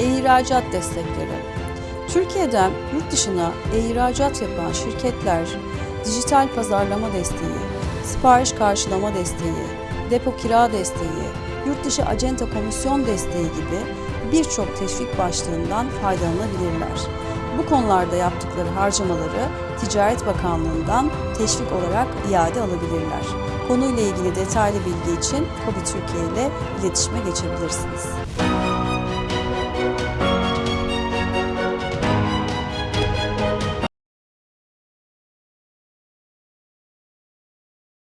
E-ihracat destekleri. Türkiye'den yurt dışına e-ihracat yapan şirketler dijital pazarlama desteği, sipariş karşılama desteği, depo kira desteği, yurt dışı acenta komisyon desteği gibi birçok teşvik başlığından faydalanabilirler. Bu konularda yaptıkları harcamaları Ticaret Bakanlığı'ndan teşvik olarak iade alabilirler. Konuyla ilgili detaylı bilgi için KOBİ Türkiye ile iletişime geçebilirsiniz.